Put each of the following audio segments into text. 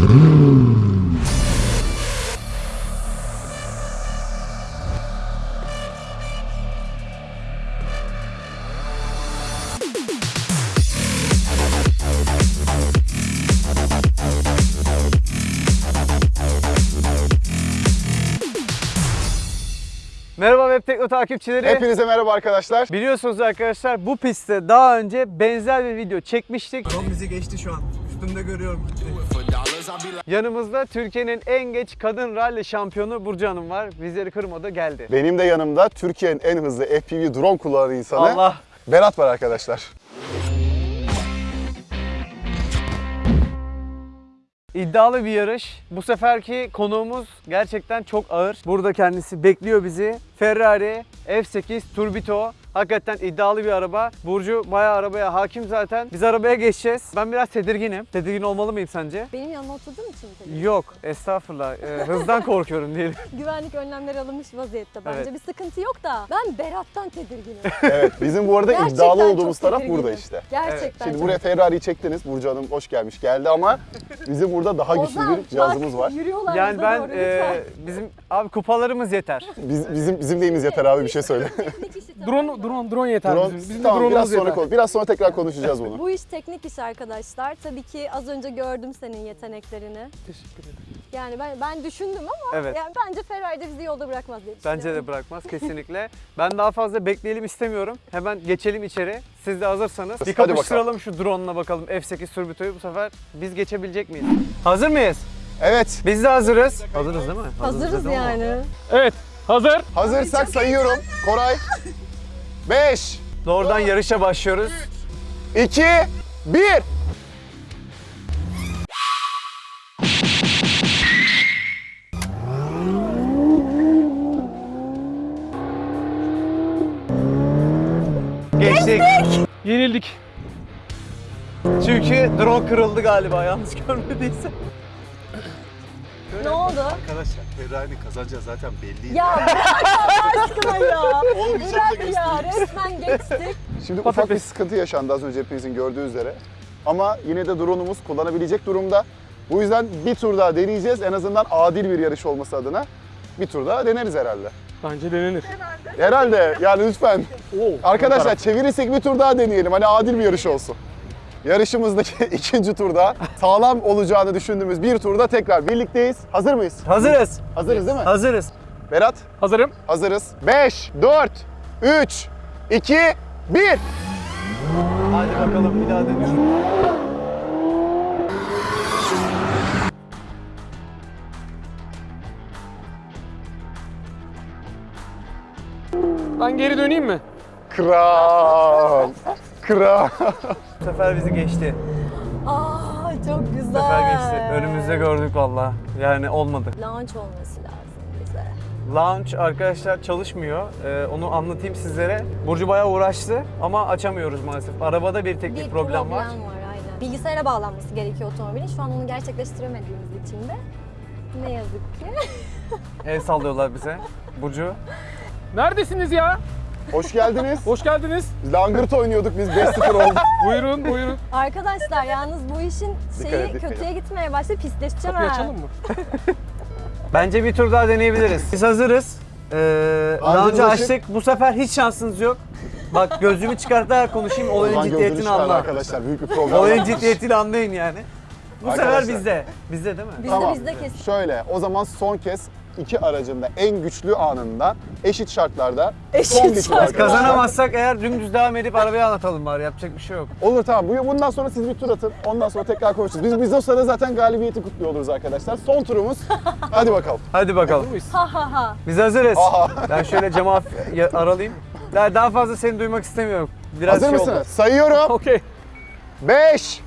Merhaba Web Tekno takipçileri. Hepinize merhaba arkadaşlar. Biliyorsunuz arkadaşlar bu pistte daha önce benzer bir video çekmiştik. Drone bizi geçti şu an. Üstümde görüyorum. Yanımızda Türkiye'nin en geç kadın rally şampiyonu Burcu Hanım var. Bizleri kırmadı geldi. Benim de yanımda Türkiye'nin en hızlı FPV drone kullanan insanı Allah. Berat var arkadaşlar. İddialı bir yarış. Bu seferki konuğumuz gerçekten çok ağır. Burada kendisi bekliyor bizi. Ferrari F8 Turbito. Hakikaten iddialı bir araba. Burcu bayağı arabaya hakim zaten. Biz arabaya geçeceğiz. Ben biraz tedirginim. Tedirgin olmalı mıyım sence? Benim yanıma oturduğum için mi? Yok, estağfurullah. Ee, hızdan korkuyorum diyelim. Güvenlik önlemleri alınmış vaziyette bence. Evet. Bir sıkıntı yok da ben Berat'tan tedirginim. Evet bizim bu arada Gerçekten iddialı olduğumuz taraf tedirginim. burada işte. Gerçekten. Şimdi çok. buraya Ferrari'yi çektiniz. Burcu Hanım hoş gelmiş geldi ama bizim burada daha güçlü Ozan, bir cihazımız var. Yürüyorlar Yani ben doğru, e, bizim abi kupalarımız yeter. Biz, bizim bizim neyimiz yeter abi bir şey söyle. Drone? Drone, drone yeter drone, bizim. Bizim tamam drone'umuz biraz sonra yeter. Biraz sonra tekrar konuşacağız bunu. Bu iş teknik iş arkadaşlar. Tabii ki az önce gördüm senin yeteneklerini. Teşekkür ederim. Yani ben ben düşündüm ama Evet. yani bence Ferrari de bizi yolda bırakmaz diye. Bence de bırakmaz kesinlikle. Ben daha fazla bekleyelim istemiyorum. Hemen geçelim içeri. Siz de hazırsanız. Bir kapıştıralım şu drone'la bakalım F8 Turbito'yu bu sefer biz geçebilecek miyiz? Hazır mıyız? Evet Biz de hazırız. Hazırız değil mi? Hazırız ama. yani. Evet, hazır. hazırsak sayıyorum. Koray. 5, Doğrudan yarışa başlıyoruz. 2, 1. Geçtik. Yenildik. Çünkü drone kırıldı galiba yanlış görmediyse. Ne oldu? Arkadaşlar Ferrari'nin kazanacağı zaten belli. Ya bırak Allah aşkına ya. Olmayacak da Bırak ya resmen geçtik. Şimdi ufak bir sıkıntı yaşandı az önce hepinizin gördüğü üzere. Ama yine de drone'umuz kullanabilecek durumda. Bu yüzden bir tur daha deneyeceğiz. En azından adil bir yarış olması adına. Bir tur daha deneriz herhalde. Bence denenir. Herhalde yani lütfen. Oo, Arkadaşlar çevirirsek bir tur daha deneyelim. Hani adil bir yarış olsun. Yarışımızdaki ikinci turda sağlam olacağını düşündüğümüz bir turda tekrar birlikteyiz. Hazır mıyız? Hazırız. Hazırız değil mi? Hazırız. Berat Hazırım. hazırız. 5, 4, 3, 2, 1. Hadi bakalım bir daha dönüyorum. Ben geri döneyim mi? Kral. Kral. Bu sefer bizi geçti. Aa çok Bu güzel. sefer geçti. Önümüzde gördük valla. Yani olmadı. Launch olması lazım bize. Launch arkadaşlar çalışmıyor. Ee, onu anlatayım sizlere. Burcu bayağı uğraştı ama açamıyoruz maalesef. Arabada bir teknik bir problem, var. aynen. Bilgisayara bağlanması gerekiyor otomobilin. Şu an onu gerçekleştiremediğimiz için de ne yazık ki. El sallıyorlar bize. Burcu. Neredesiniz ya? Hoş geldiniz. Hoş geldiniz. Langırt oynuyorduk biz 5-0 olduk. Buyurun, buyurun. Arkadaşlar yalnız bu işin şeyi dikkat kötüye gitmeye başladı. Pisleşeceğim Kapıyı ha. açalım mı? Bence bir tur daha deneyebiliriz. Biz hazırız. Ee, launch'ı açık. açtık. Bu sefer hiç şansınız yok. Bak gözlüğümü çıkartarak konuşayım. Olayın ciddiyetini anla. arkadaşlar. Büyük bir problem Olayın ciddiyetini anlayın yani. Bu sefer Arkadaşlar. bizde. Bizde değil mi? Bizde Tamam. bizde kesin. Şöyle o zaman son kez iki aracın da en güçlü anında eşit şartlarda Eşit son arkadaşlar. Kazanamazsak eğer dümdüz devam edip arabayı anlatalım bari. Yapacak bir şey yok. Olur tamam. Bu- Bundan sonra siz bir tur atın. Ondan sonra tekrar konuşuruz. Biz, biz o sırada zaten galibiyeti kutluyor oluruz arkadaşlar. Son turumuz. Hadi bakalım. Hadi bakalım. Ha ha ha. Biz hazırız. Aha. Ben şöyle camı hafif ya- aralayayım. Daha, daha fazla seni duymak istemiyorum. Biraz Hazır şey mısınız? oldu. Sayıyorum. Okey. 5,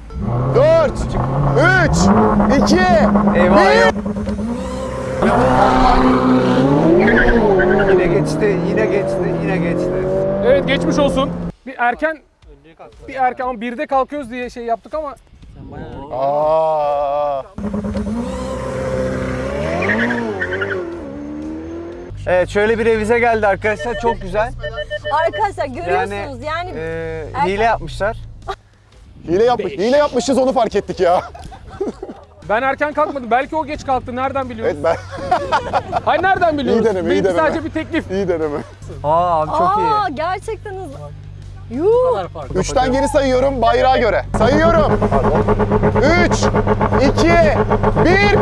4, 3, 2, Eyvah 1. Yine geçti, yine geçti, yine geçti. Evet, geçmiş olsun. Bir erken bir erken ama birde kalkıyoruz diye şey yaptık ama Aa. Evet şöyle bir revize geldi arkadaşlar. Çok güzel. Arkadaşlar Yani görüyorsunuz yani, e, hile yapmışlar. Hile yapmış. Hile yapmışız onu fark ettik ya. Ben erken kalkmadım. Belki o geç kalktı. Nereden biliyorsun? Evet ben Hayır nereden biliyorsun? İyi deneme, iyi deneme. sadece bir teklif. iyi deneme. Aa abi çok Aa iyi. gerçekten hızlı. Yuh. Üçten geri sayıyorum bayrağa göre. Sayıyorum. Üç, iki, bir.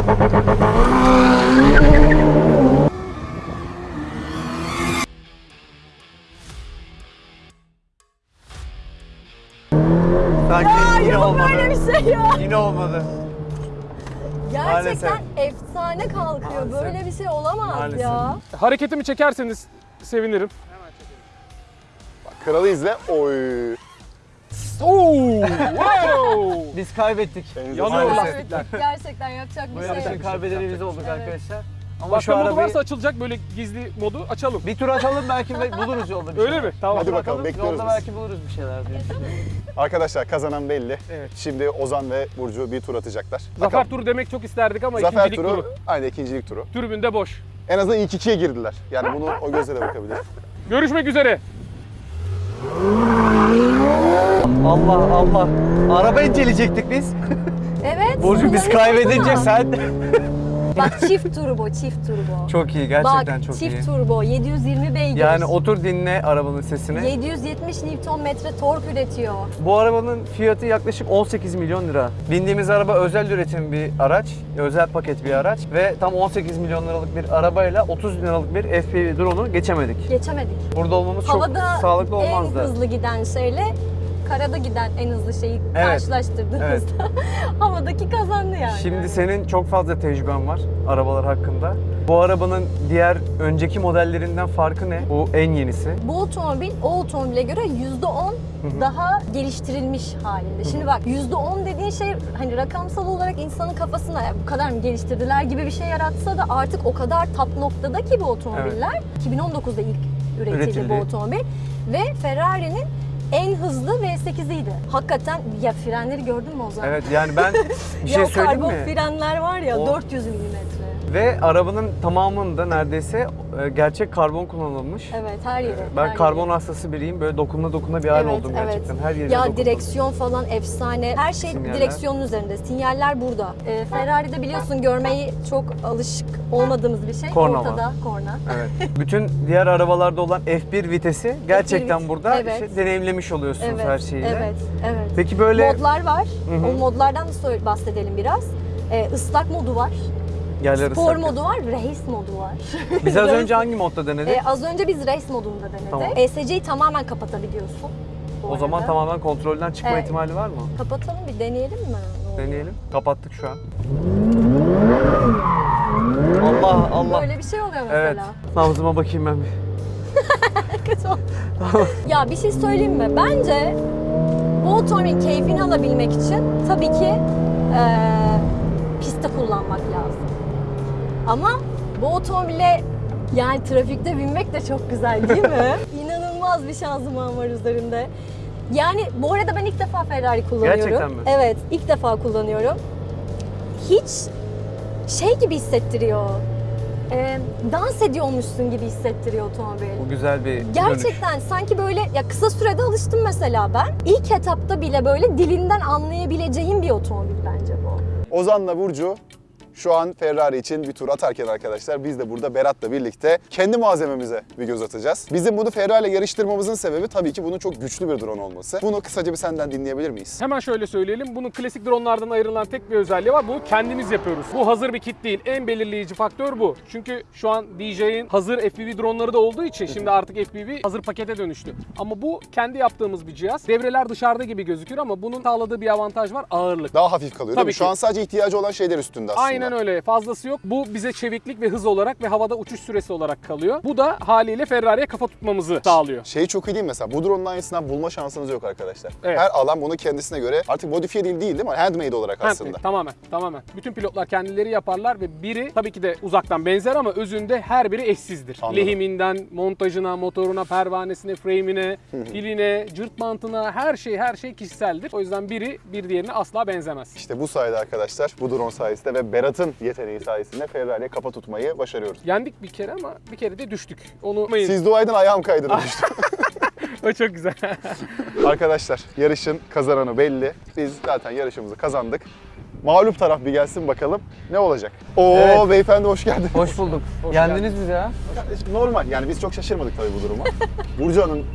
Sanki yine Yok olmadı. böyle bir şey ya. Yine olmadı. Gerçekten efsane kalkıyor. Maalesef. Böyle bir şey olamaz Maalesef. ya. Hareketimi çekerseniz sevinirim. Kralı izle. Oy. Oo! wow! Biz kaybettik. Yanıyor lastikler. Gerçekten yapacak Bu bir şey yarışın yok. kaybedeni biz olduk Evet. arkadaşlar. Ama Başka şu modu arabayı varsa açılacak böyle gizli modu açalım. bir tur atalım belki buluruz yolda bir Öyle şeyler. mi? Tamam. Hadi Tur bakalım, atalım, bekliyoruz Yolda biz. belki buluruz bir şeyler diye. Arkadaşlar kazanan belli. Evet. Şimdi Ozan ve Burcu bir tur atacaklar. Zafer Bakalım. turu demek çok isterdik ama Zafer ikincilik turu, turu. aynı ikincilik turu. Tribünde boş. En azından ilk ikiye girdiler. Yani bunu o gözle de bakabilir. Görüşmek üzere. Allah Allah. Araba inceleyecektik biz. Evet. Burcu biz kaybedince sen... Bak çift turbo, çift turbo. çok iyi gerçekten Bak çok çift iyi. turbo, 720 beygir. Yani otur dinle arabanın sesini. 770 Nm tork üretiyor. Bu arabanın fiyatı yaklaşık 18 milyon lira. Bindiğimiz araba özel üretim bir araç, özel paket bir araç ve tam 18 milyon liralık bir arabayla 30 bin liralık bir FPV drone'u geçemedik. Geçemedik. Burada olmamız çok Havada sağlıklı en olmazdı. hızlı giden şeyle karada giden en hızlı şeyi Evet. karşılaştırdığımızda havadaki kazandı yani. Şimdi senin çok fazla tecrüben var arabalar hakkında. Bu arabanın diğer önceki modellerinden farkı ne? Bu en yenisi. Bu otomobil o otomobile göre %10 daha geliştirilmiş halinde. Şimdi bak %10 dediğin şey hani rakamsal olarak insanın kafasına "Ya bu kadar mı geliştirdiler gibi bir şey yaratsa da artık o kadar tap noktada ki bu otomobiller. 2019'da ilk üretildi, Üretildi. bu otomobil ve Ferrari'nin en hızlı V8'iydi. Hakikaten ya frenleri gördün mü o zaman? Evet yani ben bir şey ya söyleyeyim karbon mi? frenler var ya O- 400 milimetre. Ve arabanın tamamında neredeyse e, gerçek karbon kullanılmış. Evet her yeri. Ben her karbon yeri. hastası biriyim. Böyle dokunma dokunma bir hal Evet, oldum evet. gerçekten. Her yerine Ya dokundum. direksiyon falan efsane. Her şey Sinyaller. direksiyonun üzerinde. Sinyaller burada. Ee, Ferrari'de biliyorsun görmeyi çok alışık olmadığımız bir şey. Korna var. Ortada korna. Evet. Bütün diğer arabalarda olan F1 vitesi gerçekten vit- burada evet. işte deneyimlemiş oluyorsunuz Evet, her şeyiyle. evet, evet. Peki böyle Modlar var. Hı hı. O modlardan da bahsedelim biraz. Ee, ıslak modu var. Yerler Spor ıslak. modu var. Race modu var. Biz az önce hangi modda denedik? Ee, az önce biz race modunda denedik. Tamam. ESC'yi tamamen kapatabiliyorsun. o zaman arada. tamamen kontrolden çıkma Evet. ihtimali var mı? Kapatalım bir deneyelim mi? Deneyelim. Kapattık şu an. Allah Allah. Böyle bir şey oluyor mesela. Evet. Nabzıma bakayım ben bir. Ya bir şey söyleyeyim mi? Bence bu otomobilin keyfini alabilmek için tabii ki lazım. Ama bu otomobile yani trafikte binmek de çok güzel değil mi? İnanılmaz bir şanzıman var üzerinde. Yani bu arada ben ilk defa Ferrari kullanıyorum. Gerçekten mi? Evet, ilk defa kullanıyorum. Hiç şey gibi hissettiriyor. Eee dans ediyormuşsun gibi hissettiriyor otomobil. Bu güzel bir dönüş. Gerçekten sanki böyle ya kısa sürede alıştım mesela ben. İlk etapta bile böyle dilinden anlayabileceğim bir otomobil bence bu. Ozan'la Burcu şu an Ferrari için bir tur atarken arkadaşlar biz de burada Berat'la birlikte kendi malzememize bir göz atacağız. Bizim bunu Ferrari ile yarıştırmamızın sebebi tabii ki bunun çok güçlü bir drone olması. Bunu kısaca bir senden dinleyebilir miyiz? Hemen şöyle söyleyelim. Bunun klasik dronlardan ayrılan tek bir özelliği var. Bu kendimiz yapıyoruz. Bu hazır bir kit değil. En belirleyici faktör bu. Çünkü şu an DJ'in hazır FPV dronları da olduğu için şimdi artık FPV hazır pakete dönüştü. Ama bu kendi yaptığımız bir cihaz. Devreler dışarıda gibi gözükür ama bunun sağladığı bir avantaj var. Ağırlık. Daha hafif kalıyor değil Tabii mi? Şu ki. an sadece ihtiyacı olan şeyler üstünde aslında. Aynen öyle. Fazlası yok. Bu bize çeviklik ve hız olarak ve havada uçuş süresi olarak kalıyor. Bu da haliyle Ferrari'ye kafa tutmamızı sağlıyor. Şey çok iyi değil mesela bu drone'un aynısından bulma şansınız yok arkadaşlar. Evet. Her alan bunu kendisine göre artık modifiye değil değil değil mi? Handmade olarak aslında. Handmade, tamamen, tamamen. Bütün pilotlar kendileri yaparlar ve biri tabii ki de uzaktan benzer ama özünde her biri eşsizdir. Anladım. Lehiminden, montajına, motoruna, pervanesine, frame'ine, piline, cırt bantına her şey her şey kişiseldir. O yüzden biri bir diğerine asla benzemez. İşte bu sayede arkadaşlar bu drone sayesinde ve Berat'ın yeteneği sayesinde Ferrari'ye kafa tutmayı başarıyoruz. Yendik bir kere ama bir kere de düştük. Onu. Siz dua edin ayağım kaydı düştü. O çok güzel. Arkadaşlar yarışın kazananı belli. Biz zaten yarışımızı kazandık. mağlup taraf bir gelsin bakalım ne olacak. Oo Evet. beyefendi hoş geldin. Hoş bulduk. Hoş Yendiniz bizi ya. Kardeşim normal yani biz çok şaşırmadık tabii bu duruma. Burcu Hanım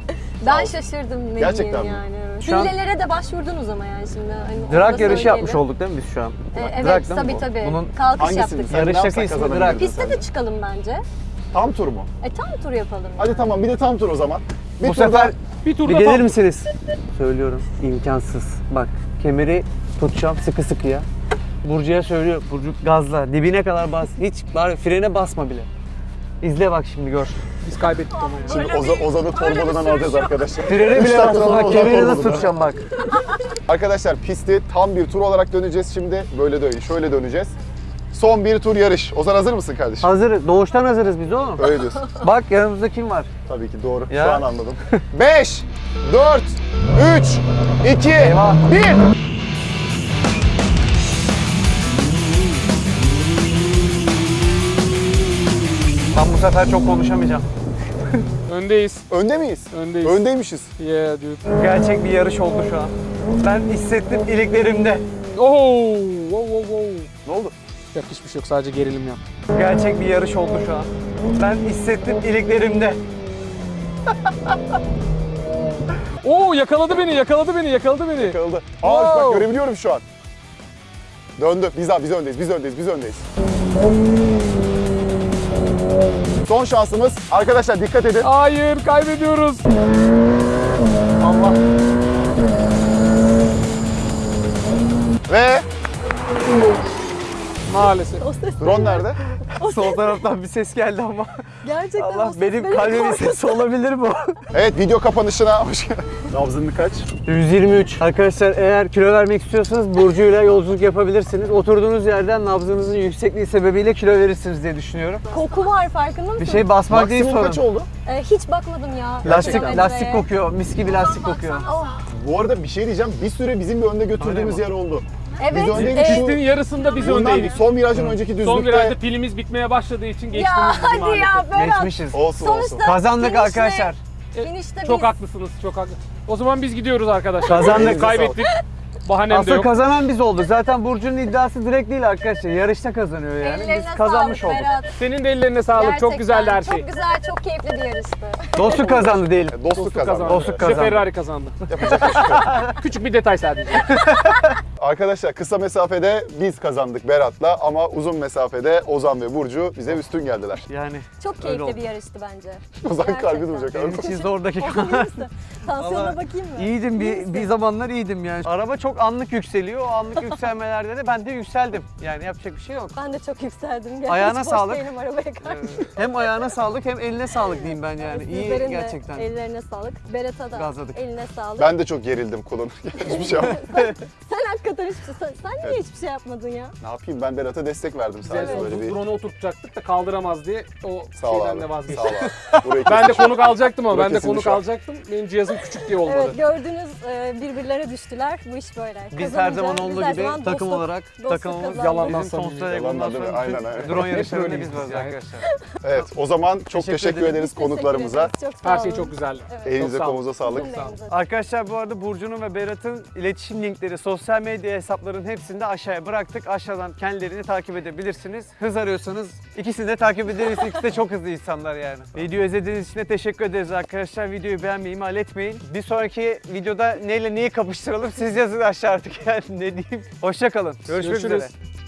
Ben şaşırdım ne Gerçekten yani. Şu an- Hilelere de başvurdunuz ama yani şimdi. Hani onu Drag yarışı söyleyelim. yapmış olduk değil mi biz şu an? E, Drag evet değil mi tabii bu? tabii. Bunun Kalkış hangisini yaptık. sen Yarıştaki ne yapsak ismi kazanabiliriz drag. Piste de çıkalım bence. Tam tur mu? E tam tur yapalım. Hadi tamam bir de tam tur o zaman. Bir bu tur sefer Bir turda bir gelir tam- misiniz? Söylüyorum. imkansız. Bak kemeri tutacağım sıkı sıkıya. Burcu'ya söylüyorum. Burcu gazla. Dibine kadar bas. Hiç bari frene basma bile. İzle bak şimdi gör. Biz kaybettik ama ya. Şimdi Oza, Ozan'ı torbalıdan alacağız arkadaşlar. Frene bile sonra Bak kemeri nasıl tutacağım bak. Arkadaşlar pisti tam bir tur olarak döneceğiz şimdi. Böyle değil, şöyle döneceğiz. Son bir tur yarış. Ozan hazır mısın kardeşim? Hazır. Doğuştan hazırız biz oğlum. Öyle diyorsun. Bak yanımızda kim var? Tabii ki doğru. Ya. Şu an anladım. 5, 4, 3, 2, Eyvah. 1. Ben bu sefer çok konuşamayacağım. Öndeyiz. Önde miyiz? Öndeyiz. Öndeymişiz. Yeah dude. Gerçek bir yarış oldu şu an. Ben hissettim iliklerimde. Oh, wow, wow, wow. Ne oldu? Yok hiçbir şey yok sadece gerilim yap. Gerçek bir yarış oldu şu an. Ben hissettim iliklerimde. Oo yakaladı beni, yakaladı beni, yakaladı beni. Kırıldı. Aa bak Wow. görebiliyorum şu an. Döndü. Biz abi biz öndeyiz. Biz öndeyiz. Biz öndeyiz. Son şansımız. Arkadaşlar dikkat edin. Hayır, kaybediyoruz. Allah. Ve Maalesef. drone nerede? Sol taraftan bir ses geldi ama. Gerçekten o Allah ses benim beni kalbimin sesi olabilir bu. Evet video kapanışına hoş geldin. Nabzın kaç? 123. Arkadaşlar eğer kilo vermek istiyorsanız Burcu'yla yolculuk yapabilirsiniz. Oturduğunuz yerden nabzınızın yüksekliği sebebiyle kilo verirsiniz diye düşünüyorum. Koku var farkında mısın? Bir şey basmak değil Maksimum sorun. kaç oldu? E, hiç bakmadım ya. Lastik, lastik kokuyor. Mis gibi lastik kokuyor. Oh, Bu arada bir şey diyeceğim. Bir süre bizim bir önde götürdüğümüz yer oldu. Evet. Biz öndeydik, şu- Pistin yarısında biz Bundan öndeydik. son virajın önceki düzlükte. Son virajda pilimiz bitmeye başladığı için geçtiniz Ya hadi maalesef. ya Berat. Geçmişiz. Olsun olsun. Sonuçta Kazandık finişle- arkadaşlar. Finişte Çok biz. haklısınız, çok haklı. O zaman biz gidiyoruz arkadaşlar. Kazandık. Kaybettik. Bahanem de Aslında yok. kazanan biz olduk. Zaten Burcu'nun iddiası direkt değil arkadaşlar. Yarışta kazanıyor yani. Ellerine Biz kazanmış sağlık olduk. Berat. Senin de ellerine sağlık. Çok Gerçekten güzeldi her şey. Çok güzel, çok keyifli bir yarıştı. Dostluk kazandı diyelim. Dostluk kazandı. Dostluk kazandı. Ferrari kazandı. Küçük bir detay sadece. Arkadaşlar kısa mesafede biz kazandık Berat'la ama uzun mesafede Ozan ve Burcu bize üstün geldiler. Yani Çok Öyle oldu. keyifli bir yarıştı bence. Ozan kalbi Gerçekten. duracak benim abi. için zor dakika. Olsun iyi misin? Tansiyonuna Vallahi bakayım mı? İyiydim İyi bir, bir zamanlar iyiydim yani. Araba çok anlık yükseliyor. O anlık yükselmelerde de ben de yükseldim. Yani yapacak bir şey yok. Ben de çok yükseldim. Gerçekten Ayağına hiç boş sağlık. değilim arabaya karşı. Hem ayağına sağlık hem eline sağlık diyeyim ben yani. İyi Sizlerin de gerçekten. ellerine sağlık. Berat'a da Gazladık. eline sağlık. Ben de çok gerildim kullanırken. Hiçbir şey yapmadım. Sen hakikaten hiçbir şey, sen, sen niye hiçbir şey yapmadın ya? ne yapayım ben Berat'a destek verdim sadece Biz böyle bir. drone'u oturtacaktık da kaldıramaz diye o Sağ ol şeyden abi. de Sağ ol vazgeçtim. abi. Burayı Ben de konuk alacaktım ama ben de konuk şu an. alacaktım. Benim cihazım küçük diye olmadı. Evet gördünüz e, birbirlerine düştüler. Bu iş böyle. Biz her Kazanınca zaman biz olduğu her gibi zaman takım dostluk- olarak dostluk takımımız. Yalandan bizim samimi. Yalandan bundan değil mi? sonra Aynen, bütün aynen. drone yarışlarında biz varız yani. arkadaşlar. Evet o zaman çok Teşekkür ederiz teşekkür konuklarımıza. ederiz. Çok sağ Her şey olun. çok güzeldi. Evet. Elinize Çok sağ olun. kolunuza sağlık. Arkadaşlar bu arada Burcu'nun ve Berat'ın iletişim linkleri, sosyal medya hesaplarının hepsini de aşağıya bıraktık. Aşağıdan kendilerini takip edebilirsiniz. Hız arıyorsanız ikisini de takip ederiz. İkisi de çok hızlı insanlar yani. Video izlediğiniz için de teşekkür ederiz arkadaşlar. Videoyu beğenmeyi ihmal etmeyin. Bir sonraki videoda neyle neyi kapıştıralım siz yazın aşağı artık yani ne diyeyim. Hoşçakalın. Görüşmek Görüşürüz. üzere.